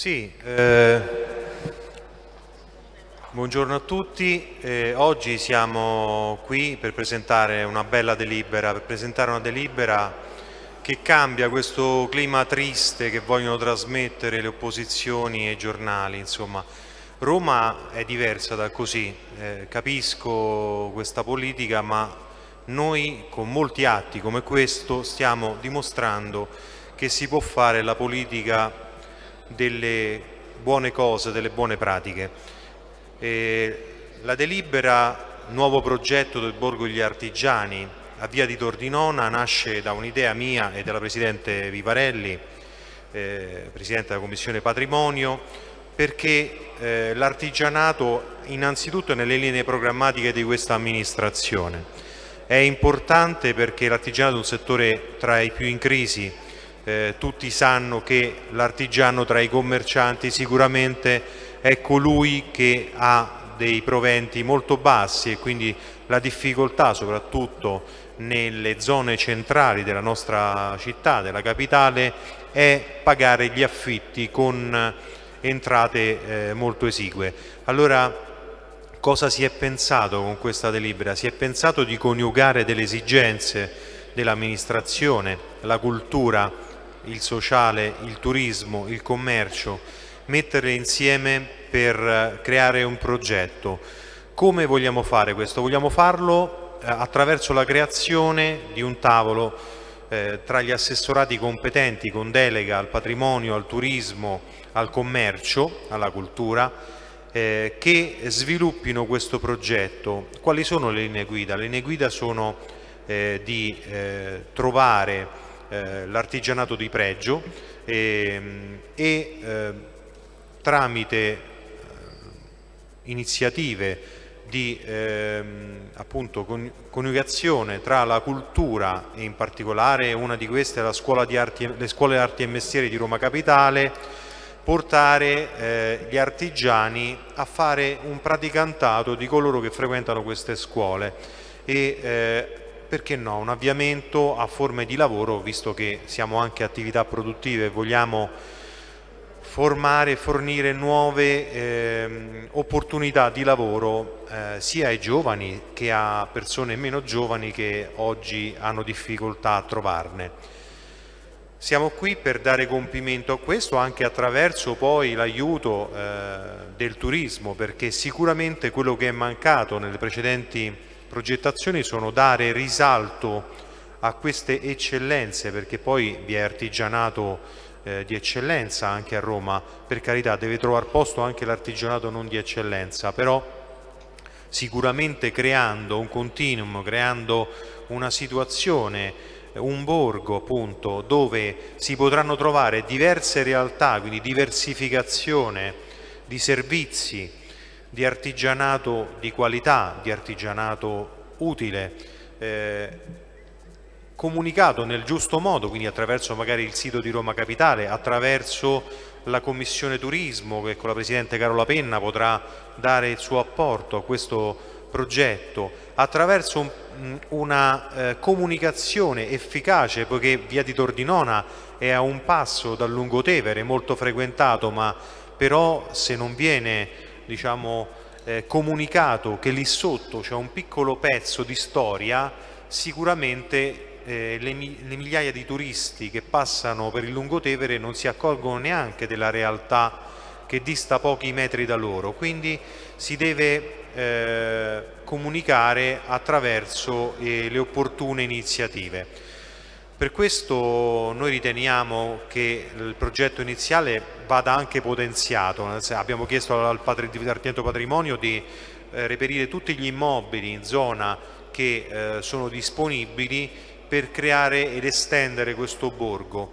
Sì, eh, buongiorno a tutti. Eh, oggi siamo qui per presentare una bella delibera, per presentare una delibera che cambia questo clima triste che vogliono trasmettere le opposizioni e i giornali. Insomma, Roma è diversa da così, eh, capisco questa politica, ma noi con molti atti come questo stiamo dimostrando che si può fare la politica delle buone cose, delle buone pratiche. E la delibera Nuovo progetto del Borgo degli Artigiani a Via di Tordinona nasce da un'idea mia e della Presidente Vivarelli, eh, Presidente della Commissione Patrimonio, perché eh, l'artigianato innanzitutto è nelle linee programmatiche di questa amministrazione. È importante perché l'artigianato è un settore tra i più in crisi, eh, tutti sanno che l'artigiano tra i commercianti sicuramente è colui che ha dei proventi molto bassi e quindi la difficoltà soprattutto nelle zone centrali della nostra città, della capitale, è pagare gli affitti con entrate eh, molto esigue. Allora cosa si è pensato con questa delibera? Si è pensato di coniugare delle esigenze dell'amministrazione, la cultura, il sociale, il turismo, il commercio, metterle insieme per eh, creare un progetto. Come vogliamo fare questo? Vogliamo farlo eh, attraverso la creazione di un tavolo eh, tra gli assessorati competenti con delega al patrimonio, al turismo, al commercio, alla cultura, eh, che sviluppino questo progetto. Quali sono le linee guida? Le linee guida sono eh, di eh, trovare eh, l'artigianato di pregio ehm, e, e eh, tramite eh, iniziative di ehm, appunto coniugazione tra la cultura e in particolare una di queste è arti, le scuole arti e mestieri di Roma Capitale portare eh, gli artigiani a fare un praticantato di coloro che frequentano queste scuole e eh, perché no, un avviamento a forme di lavoro, visto che siamo anche attività produttive e vogliamo formare e fornire nuove eh, opportunità di lavoro eh, sia ai giovani che a persone meno giovani che oggi hanno difficoltà a trovarne. Siamo qui per dare compimento a questo anche attraverso poi l'aiuto eh, del turismo perché sicuramente quello che è mancato nelle precedenti progettazioni sono dare risalto a queste eccellenze perché poi vi è artigianato eh, di eccellenza anche a Roma, per carità deve trovare posto anche l'artigianato non di eccellenza, però sicuramente creando un continuum, creando una situazione, un borgo appunto dove si potranno trovare diverse realtà, quindi diversificazione di servizi, di artigianato di qualità, di artigianato utile, eh, comunicato nel giusto modo, quindi attraverso magari il sito di Roma Capitale, attraverso la Commissione Turismo che con la Presidente Carola Penna potrà dare il suo apporto a questo progetto, attraverso un, una eh, comunicazione efficace, poiché Via di Tordinona è a un passo dal Lungotevere, molto frequentato, ma però se non viene diciamo, eh, comunicato che lì sotto c'è un piccolo pezzo di storia, sicuramente eh, le, le, migliaia di turisti che passano per il Lungotevere non si accorgono neanche della realtà che dista pochi metri da loro, quindi si deve eh, comunicare attraverso eh, le opportune iniziative. Per questo noi riteniamo che il progetto iniziale vada anche potenziato, abbiamo chiesto al Dipartimento Patrimonio di eh, reperire tutti gli immobili in zona che eh, sono disponibili per creare ed estendere questo borgo.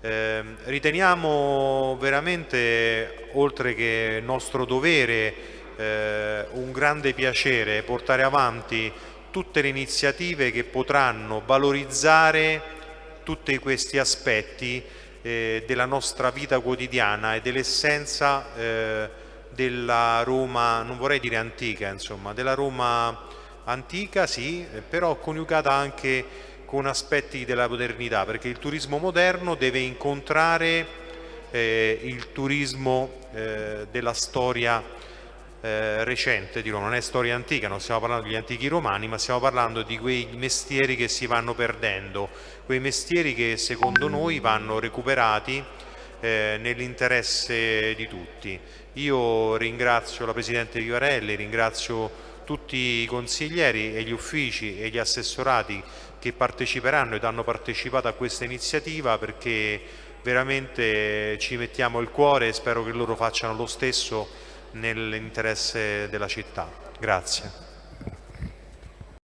Eh, riteniamo veramente, oltre che nostro dovere, eh, un grande piacere portare avanti tutte le iniziative che potranno valorizzare tutti questi aspetti eh, della nostra vita quotidiana e dell'essenza eh, della Roma, non vorrei dire antica, insomma, della Roma antica sì, però coniugata anche con aspetti della modernità, perché il turismo moderno deve incontrare eh, il turismo eh, della storia eh, recente di Roma, non è storia antica, non stiamo parlando degli antichi romani, ma stiamo parlando di quei mestieri che si vanno perdendo, quei mestieri che secondo noi vanno recuperati eh, nell'interesse di tutti. Io ringrazio la Presidente Vivarelli, ringrazio tutti i consiglieri e gli uffici e gli assessorati che parteciperanno ed hanno partecipato a questa iniziativa perché veramente ci mettiamo il cuore e spero che loro facciano lo stesso nell'interesse della città. Grazie.